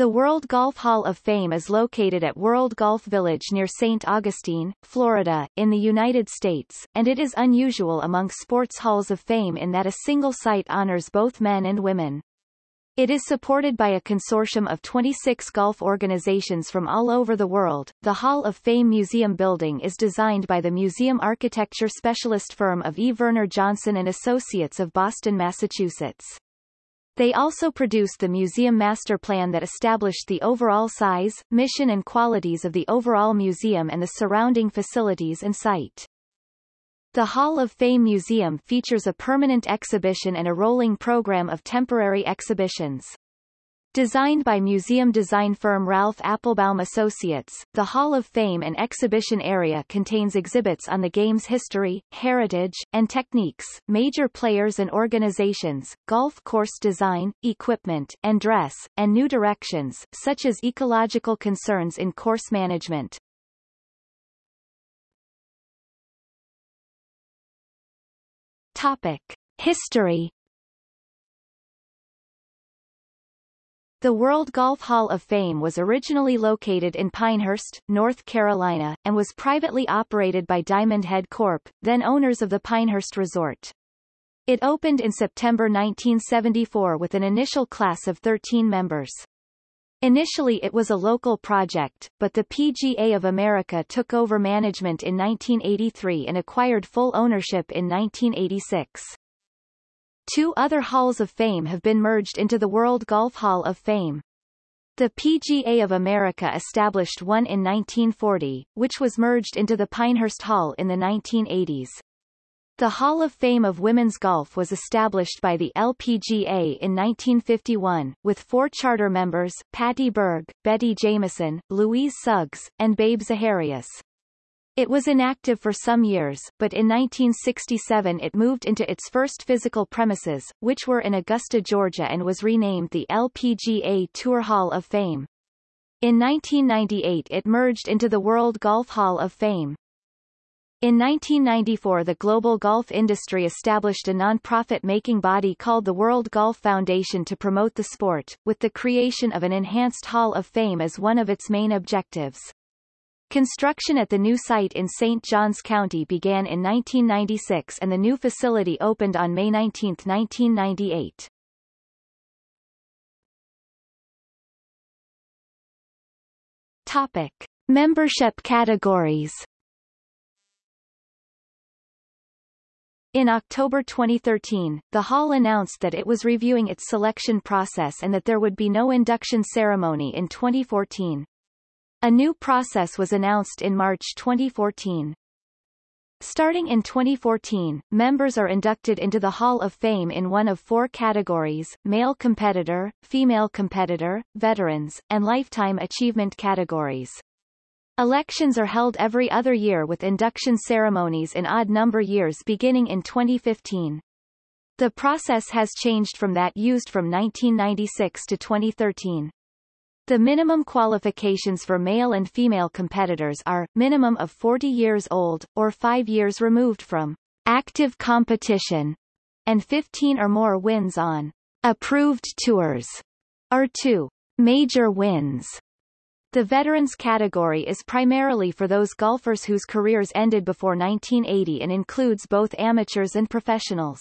The World Golf Hall of Fame is located at World Golf Village near St. Augustine, Florida, in the United States, and it is unusual among sports halls of fame in that a single site honors both men and women. It is supported by a consortium of 26 golf organizations from all over the world. The Hall of Fame Museum building is designed by the museum architecture specialist firm of E. Verner Johnson and Associates of Boston, Massachusetts. They also produced the museum master plan that established the overall size, mission and qualities of the overall museum and the surrounding facilities and site. The Hall of Fame Museum features a permanent exhibition and a rolling program of temporary exhibitions. Designed by museum design firm Ralph Appelbaum Associates, the Hall of Fame and exhibition area contains exhibits on the game's history, heritage, and techniques, major players and organizations, golf course design, equipment, and dress, and new directions, such as ecological concerns in course management. Topic. History The World Golf Hall of Fame was originally located in Pinehurst, North Carolina, and was privately operated by Diamond Head Corp., then owners of the Pinehurst Resort. It opened in September 1974 with an initial class of 13 members. Initially it was a local project, but the PGA of America took over management in 1983 and acquired full ownership in 1986. Two other Halls of Fame have been merged into the World Golf Hall of Fame. The PGA of America established one in 1940, which was merged into the Pinehurst Hall in the 1980s. The Hall of Fame of Women's Golf was established by the LPGA in 1951, with four charter members, Patty Berg, Betty Jameson, Louise Suggs, and Babe Zaharias. It was inactive for some years, but in 1967 it moved into its first physical premises, which were in Augusta, Georgia and was renamed the LPGA Tour Hall of Fame. In 1998 it merged into the World Golf Hall of Fame. In 1994 the global golf industry established a non-profit making body called the World Golf Foundation to promote the sport, with the creation of an enhanced Hall of Fame as one of its main objectives. Construction at the new site in St. Johns County began in 1996 and the new facility opened on May 19, 1998. Topic. Membership categories In October 2013, the Hall announced that it was reviewing its selection process and that there would be no induction ceremony in 2014. A new process was announced in March 2014. Starting in 2014, members are inducted into the Hall of Fame in one of four categories, male competitor, female competitor, veterans, and lifetime achievement categories. Elections are held every other year with induction ceremonies in odd-number years beginning in 2015. The process has changed from that used from 1996 to 2013. The minimum qualifications for male and female competitors are, minimum of 40 years old, or 5 years removed from active competition, and 15 or more wins on approved tours, or 2 major wins. The veterans category is primarily for those golfers whose careers ended before 1980 and includes both amateurs and professionals.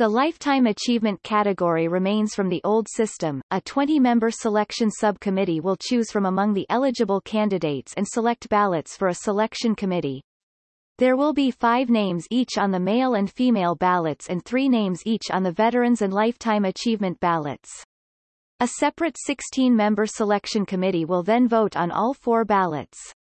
The Lifetime Achievement category remains from the old system. A 20-member selection subcommittee will choose from among the eligible candidates and select ballots for a selection committee. There will be five names each on the male and female ballots and three names each on the Veterans and Lifetime Achievement ballots. A separate 16-member selection committee will then vote on all four ballots.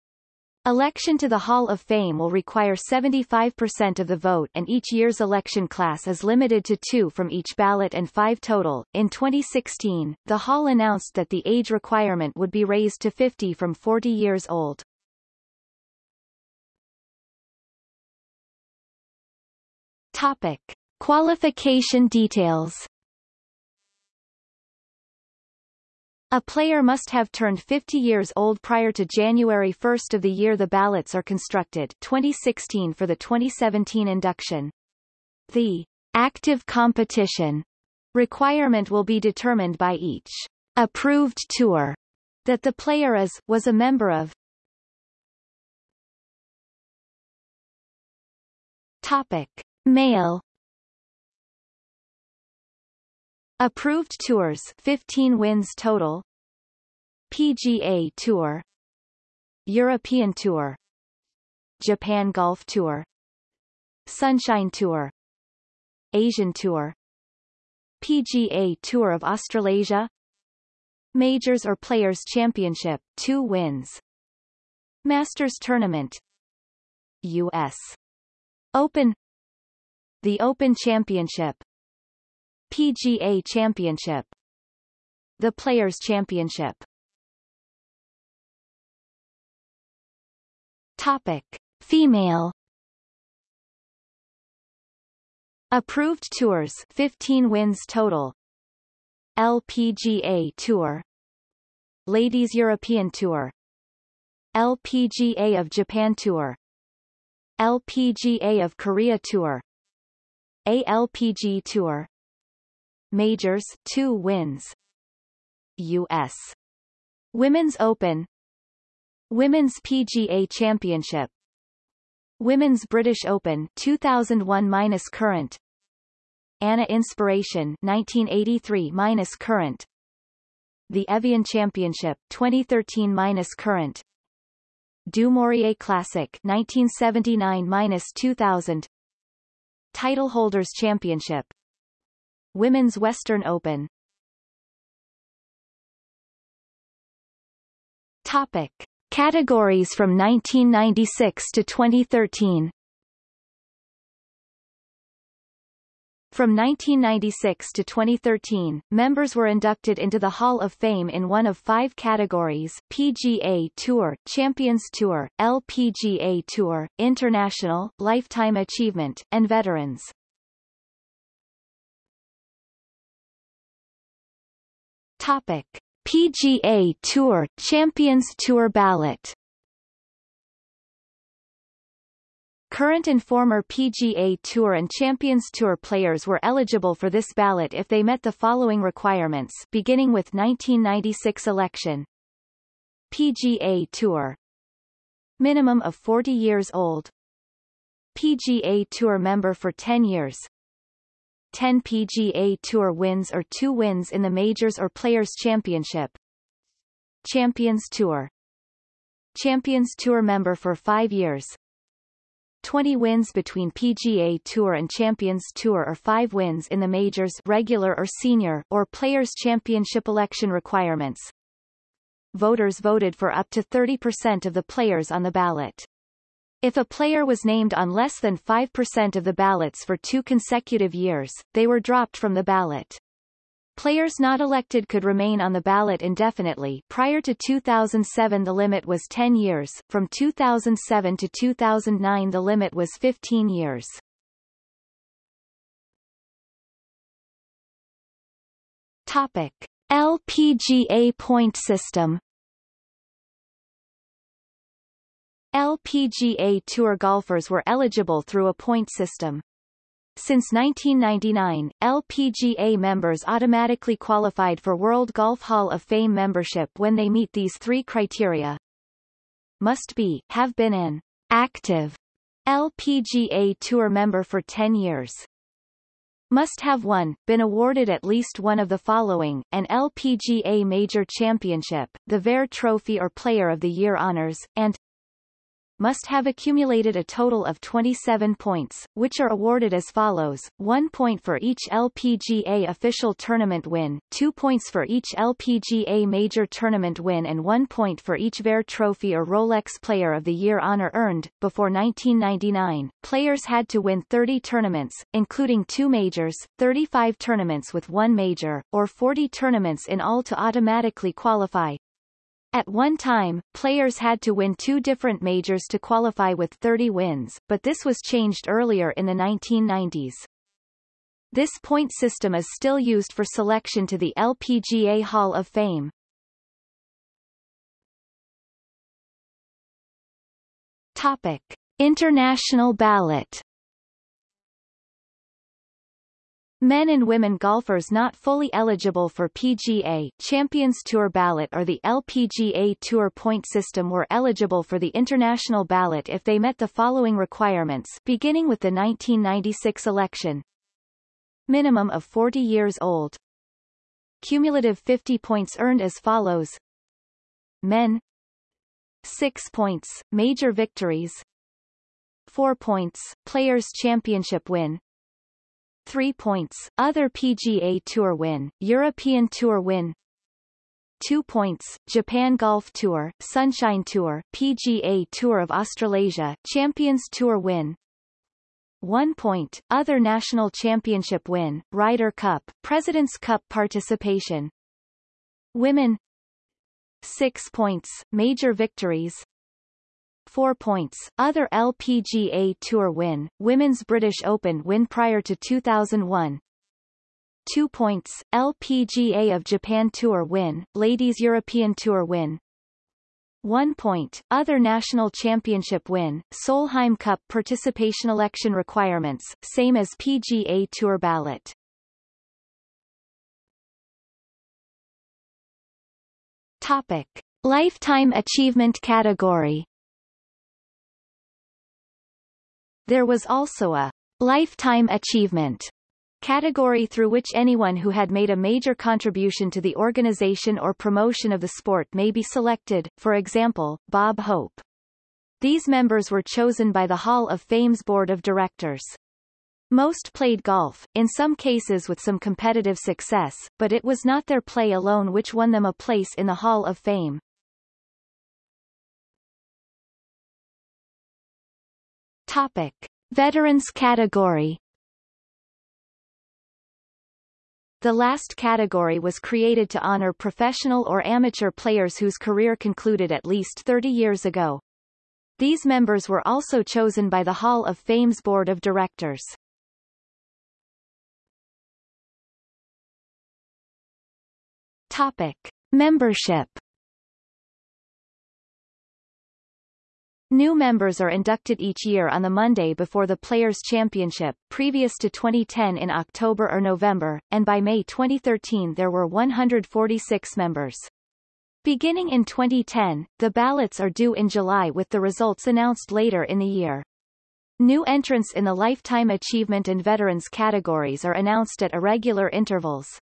Election to the Hall of Fame will require 75% of the vote and each year's election class is limited to two from each ballot and five total. In 2016, the Hall announced that the age requirement would be raised to 50 from 40 years old. Topic. Qualification details A player must have turned 50 years old prior to January 1 of the year the ballots are constructed 2016 for the 2017 induction. The active competition requirement will be determined by each approved tour that the player is, was a member of. Topic. Male Approved tours 15 wins total. PGA Tour. European Tour. Japan Golf Tour. Sunshine Tour. Asian Tour. PGA Tour of Australasia. Majors or Players Championship 2 wins. Masters Tournament. US Open. The Open Championship PGA Championship. The Players Championship. Topic. Female. Approved tours 15 wins total. LPGA Tour. Ladies European Tour. LPGA of Japan Tour. LPGA of Korea Tour. ALPG Tour Majors 2 wins. US Women's Open. Women's PGA Championship. Women's British Open 2001 current. ANA Inspiration 1983 current. The Evian Championship 2013 current. Du Maurier Classic 1979 2000 Title Holders Championship Women's Western Open Topic. Categories from 1996 to 2013 From 1996 to 2013, members were inducted into the Hall of Fame in one of five categories, PGA Tour, Champions Tour, LPGA Tour, International, Lifetime Achievement, and Veterans. Topic: PGA Tour Champions Tour ballot. Current and former PGA Tour and Champions Tour players were eligible for this ballot if they met the following requirements beginning with 1996 election. PGA Tour Minimum of 40 years old PGA Tour member for 10 years 10 PGA Tour wins or 2 wins in the Majors or Players Championship. Champions Tour Champions Tour member for 5 years. 20 wins between PGA Tour and Champions Tour or 5 wins in the Majors regular or senior or Players Championship election requirements. Voters voted for up to 30% of the players on the ballot. If a player was named on less than 5% of the ballots for two consecutive years, they were dropped from the ballot. Players not elected could remain on the ballot indefinitely prior to 2007 the limit was 10 years, from 2007 to 2009 the limit was 15 years. Topic. LPGA point system LPGA Tour golfers were eligible through a point system. Since 1999, LPGA members automatically qualified for World Golf Hall of Fame membership when they meet these three criteria. Must be, have been an active LPGA Tour member for 10 years. Must have won, been awarded at least one of the following, an LPGA Major Championship, the Vare Trophy or Player of the Year honors, and must have accumulated a total of 27 points, which are awarded as follows, 1 point for each LPGA official tournament win, 2 points for each LPGA major tournament win and 1 point for each Vare Trophy or Rolex Player of the Year honor earned. Before 1999, players had to win 30 tournaments, including two majors, 35 tournaments with one major, or 40 tournaments in all to automatically qualify, at one time, players had to win two different majors to qualify with 30 wins, but this was changed earlier in the 1990s. This point system is still used for selection to the LPGA Hall of Fame. Topic. International ballot Men and women golfers not fully eligible for PGA Champions Tour ballot or the LPGA Tour point system were eligible for the international ballot if they met the following requirements beginning with the 1996 election. Minimum of 40 years old. Cumulative 50 points earned as follows. Men 6 points, major victories 4 points, Players' Championship win 3 points, other PGA Tour win, European Tour win. 2 points, Japan Golf Tour, Sunshine Tour, PGA Tour of Australasia, Champions Tour win. 1 point, other national championship win, Ryder Cup, President's Cup participation. Women. 6 points, major victories 4 points. Other LPGA Tour win, Women's British Open win prior to 2001. 2 points, LPGA of Japan Tour win, Ladies European Tour win. 1 point, other national championship win, Solheim Cup participation election requirements, same as PGA Tour ballot. Topic. Lifetime achievement category There was also a lifetime achievement category through which anyone who had made a major contribution to the organization or promotion of the sport may be selected, for example, Bob Hope. These members were chosen by the Hall of Fame's board of directors. Most played golf, in some cases with some competitive success, but it was not their play alone which won them a place in the Hall of Fame. Topic. Veterans category The last category was created to honor professional or amateur players whose career concluded at least 30 years ago. These members were also chosen by the Hall of Fame's Board of Directors. Topic. Membership New members are inducted each year on the Monday before the Players' Championship, previous to 2010 in October or November, and by May 2013 there were 146 members. Beginning in 2010, the ballots are due in July with the results announced later in the year. New entrants in the Lifetime Achievement and Veterans categories are announced at irregular intervals.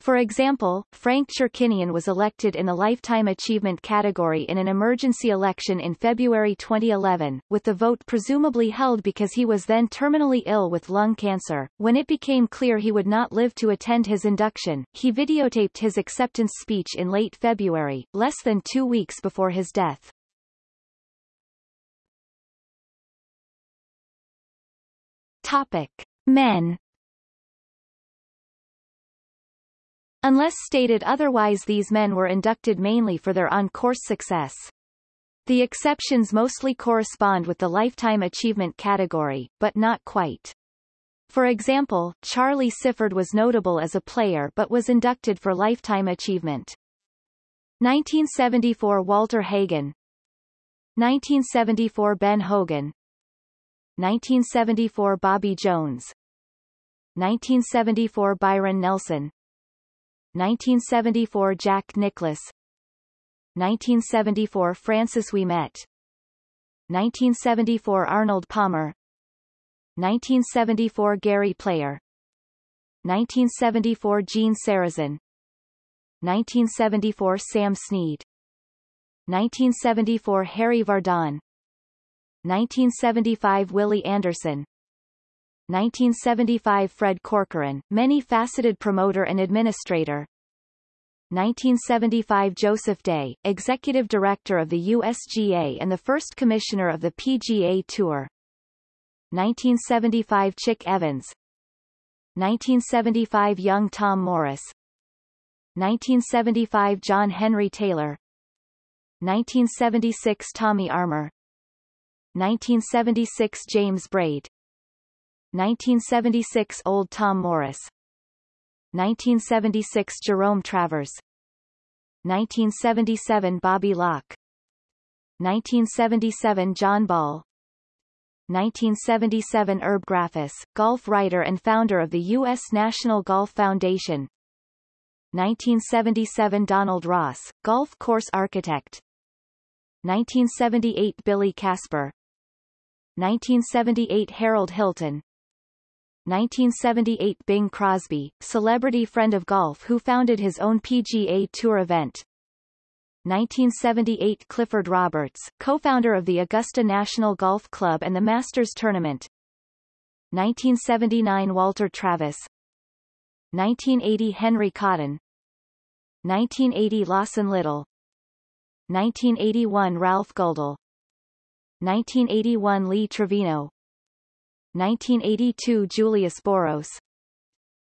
For example, Frank Chirkinian was elected in the Lifetime Achievement category in an emergency election in February 2011, with the vote presumably held because he was then terminally ill with lung cancer. When it became clear he would not live to attend his induction, he videotaped his acceptance speech in late February, less than two weeks before his death. Topic. Men Unless stated otherwise these men were inducted mainly for their on-course success. The exceptions mostly correspond with the Lifetime Achievement category, but not quite. For example, Charlie Sifford was notable as a player but was inducted for Lifetime Achievement. 1974 Walter Hagen 1974 Ben Hogan 1974 Bobby Jones 1974 Byron Nelson 1974 Jack Nicklaus 1974 Francis Ouimet. 1974 Arnold Palmer. 1974 Gary Player. 1974 Gene Sarazen. 1974 Sam Snead 1974 Harry Vardon. 1975 Willie Anderson 1975 Fred Corcoran, many-faceted promoter and administrator. 1975 Joseph Dey, Executive Director of the USGA and the first Commissioner of the PGA Tour. 1975 Chick Evans. 1975 Young Tom Morris. 1975 John Henry Taylor. 1976 Tommy Armour. 1976 James Braid 1976 Old Tom Morris. 1976 Jerome Travers. 1977 Bobby Locke. 1977 John Ball. 1977 Herb Graffis, golf writer and founder of the U.S. National Golf Foundation. 1977 Donald Ross, golf course architect. 1978 Billy Casper. 1978 Harold Hilton 1978 Bing Crosby, celebrity friend of golf who founded his own PGA Tour event. 1978 Clifford Roberts, co-founder of the Augusta National Golf Club and the Masters Tournament. 1979 Walter Travis. 1980 Henry Cotton. 1980 Lawson Little. 1981 Ralph Guldahl 1981 Lee Trevino 1982 Julius Boros.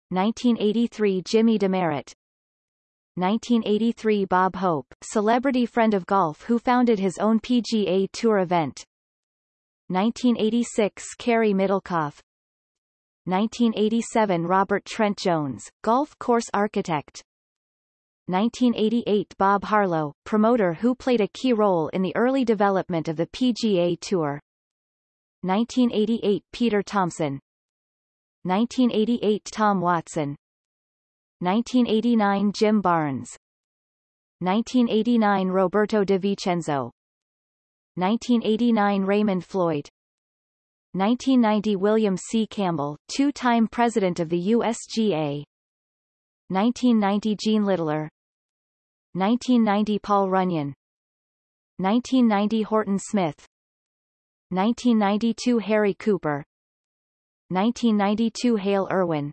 1983 Jimmy Demaret 1983 Bob Hope, celebrity friend of golf who founded his own PGA Tour event. 1986 Cary Middlecoff. 1987 Robert Trent Jones, golf course architect. 1988 Bob Harlow, promoter who played a key role in the early development of the PGA Tour 1988 Peter Thomson 1988 Tom Watson. 1989 Jim Barnes. 1989 Roberto De Vicenzo 1989 Raymond Floyd. 1990 William C. Campbell, two-time president of the USGA 1990 Gene Littler. 1990 Paul Runyan. 1990 Horton Smith 1992 Harry Cooper. 1992 Hale Irwin.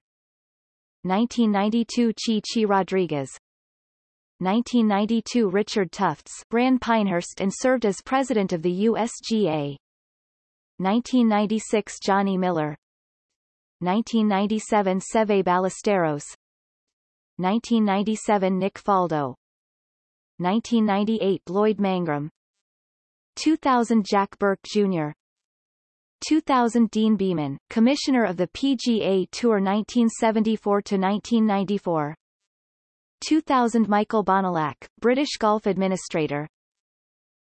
1992 Chi Chi Rodriguez. 1992 Richard Tufts ran Pinehurst and served as president of the USGA 1996 Johnny Miller. 1997 Seve Ballesteros. 1997 Nick Faldo. 1998 Lloyd Mangrum 2000 Jack Burke Jr. 2000 Deane Beman, Commissioner of the PGA Tour 1974-1994 2000 Michael Bonallack, British Golf Administrator.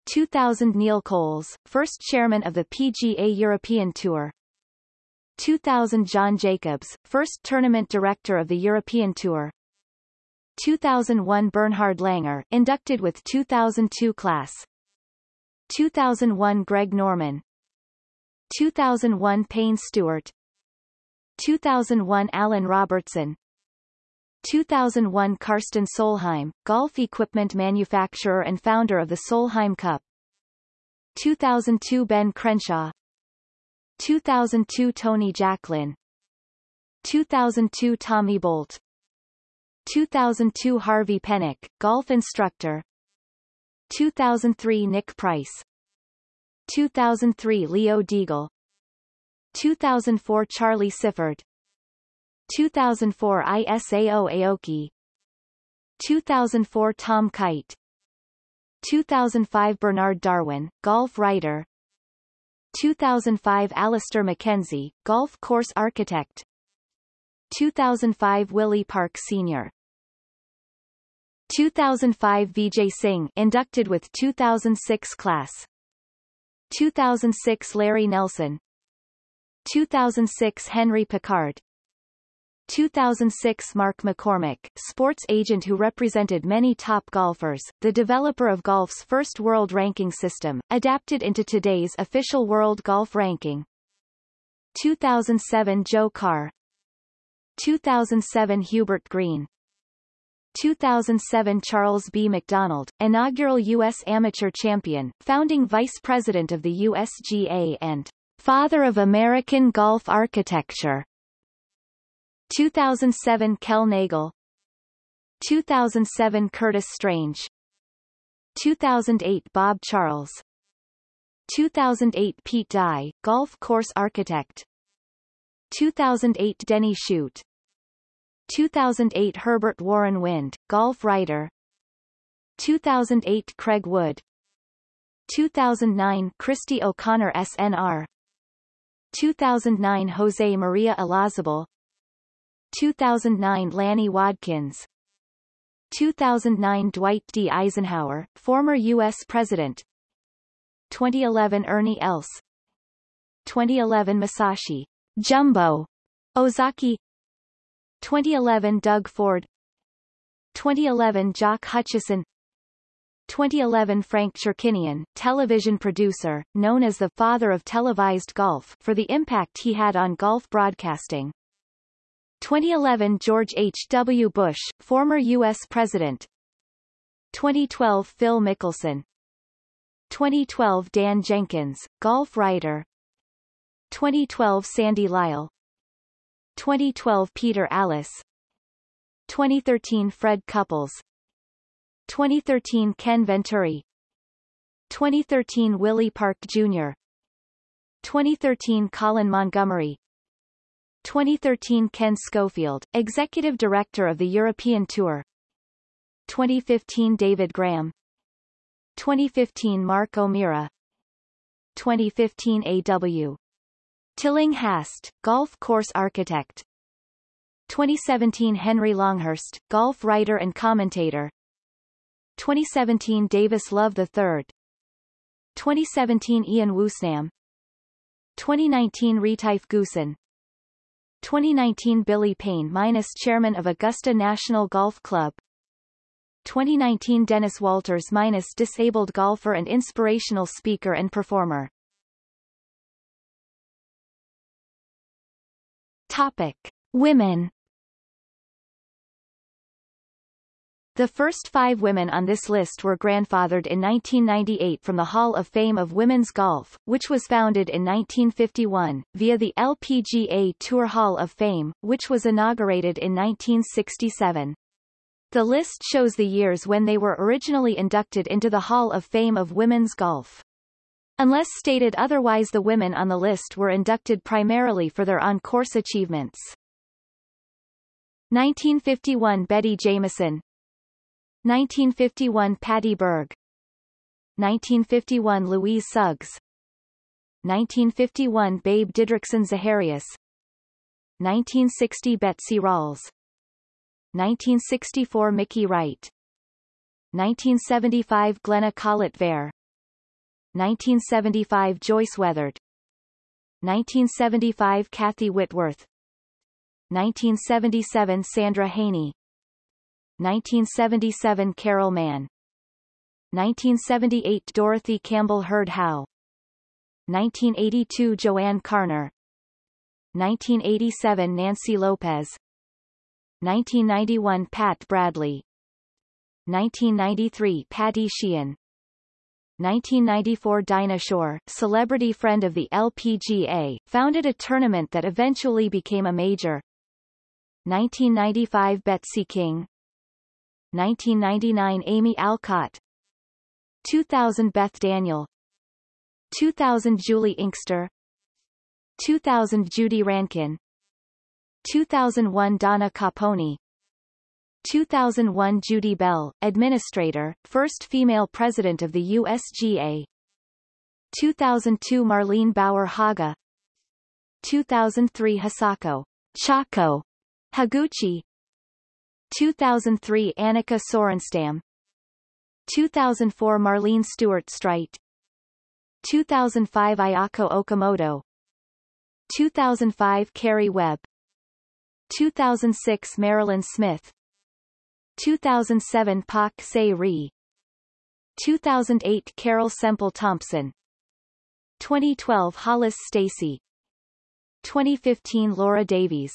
2000 Neil Coles, first chairman of the PGA European Tour. 2000 John Jacobs, first tournament director of the European Tour. 2001 Bernhard Langer, inducted with 2002 class 2001 Greg Norman. 2001 Payne Stewart. 2001 Allan Robertson. 2001 Karsten Solheim, golf equipment manufacturer and founder of the Solheim Cup. 2002 Ben Crenshaw. 2002 Tony Jacklin. 2002 Tommy Bolt. 2002 Harvey Penick, golf instructor 2003 Nick Price. 2003 Leo Diegel. 2004 Charlie Sifford. 2004 Isao Aoki. 2004 Tom Kite. 2005 Bernard Darwin, golf writer. 2005 Alister MacKenzie, golf course architect. 2005 Willie Park Sr. 2005 Vijay Singh inducted with 2006 class. 2006 Larry Nelson. 2006 Henry Picard. 2006 Mark McCormack, sports agent who represented many top golfers, the developer of golf's first world ranking system, adapted into today's official world golf ranking. 2007 Joe Carr. 2007 Hubert Green 2007 Charles B. Macdonald, inaugural U.S. amateur champion, founding vice president of the USGA and father of American golf architecture. 2007 Kel Nagle 2007 Curtis Strange 2008 Bob Charles 2008 Pete Dye, golf course architect 2008 Denny Shute 2008 Herbert Warren Wind, golf writer. 2008 Craig Wood. 2009 Christy O'Connor SNR 2009 Jose Maria Olazabal 2009 Lanny Wadkins 2009 Dwight D. Eisenhower, former U.S. President. 2011 Ernie Els. 2011 Masashi. Jumbo. Ozaki 2011 Doug Ford 2011 Jock Hutchison 2011 Frank Chirkinian, television producer, known as the father of televised golf for the impact he had on golf broadcasting. 2011 George H. W. Bush, former U.S. President 2012 Phil Mickelson 2012 Dan Jenkins, golf writer 2012 Sandy Lyle 2012 Peter Alliss. 2013 Fred Couples. 2013 Ken Venturi. 2013 Willie Park Jr. 2013 Colin Montgomerie. 2013 Ken Schofield, Executive Director of the European Tour. 2015 David Graham. 2015 Mark O'Meara. 2015 A.W. Tillinghast, golf course architect. 2017 Henry Longhurst, golf writer and commentator. 2017 Davis Love III 2017 Ian Woosnam. 2019 Retief Goosen. 2019 Billy Payne minus chairman of Augusta National Golf Club. 2019 Dennis Walters minus disabled golfer and inspirational speaker and performer Topic. Women The first five women on this list were grandfathered in 1998 from the Hall of Fame of Women's Golf, which was founded in 1951, via the LPGA Tour Hall of Fame, which was inaugurated in 1967. The list shows the years when they were originally inducted into the Hall of Fame of Women's Golf. Unless stated otherwise the women on the list were inducted primarily for their on-course achievements. 1951 Betty Jameson 1951 Patty Berg. 1951 Louise Suggs. 1951 Babe Didrikson Zaharias. 1960 Betsy Rawls. 1964 Mickey Wright. 1975 Glenna Collett-Vare 1975 Joyce Weathered 1975 Kathy Whitworth. 1977 Sandra Haynie. 1977 Carol Mann. 1978 Dorothy Campbell Hurd Howe. 1982 JoAnne Carner. 1987 Nancy Lopez. 1991 Pat Bradley. 1993 Patty Sheehan 1994 Dinah Shore, celebrity friend of the LPGA, founded a tournament that eventually became a major. 1995 Betsy King. 1999 Amy Alcott. 2000 Beth Daniel. 2000 Juli Inkster. 2000 Judy Rankin. 2001 Donna Caponi 2001 Judy Bell, Administrator, first female president of the USGA 2002 Marlene Bauer Hagge 2003 Hisako Chako Higuchi. 2003 Annika Sorenstam. 2004 Marlene Stewart Streit 2005 Ayako Okamoto. 2005 Karrie Webb. 2006 Marilyn Smith 2007 Pak Se-ri 2008 Carol Semple Thompson. 2012 Hollis Stacy. 2015 Laura Davies.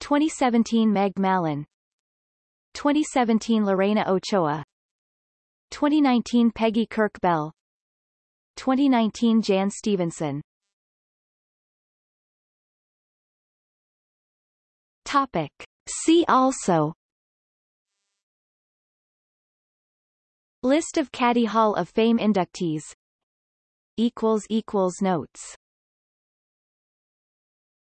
2017 Meg Mallon 2017 Lorena Ochoa. 2019 Peggy Kirk Bell. 2019 Jan Stephenson. Topic. See also List of Caddy Hall of Fame inductees. Notes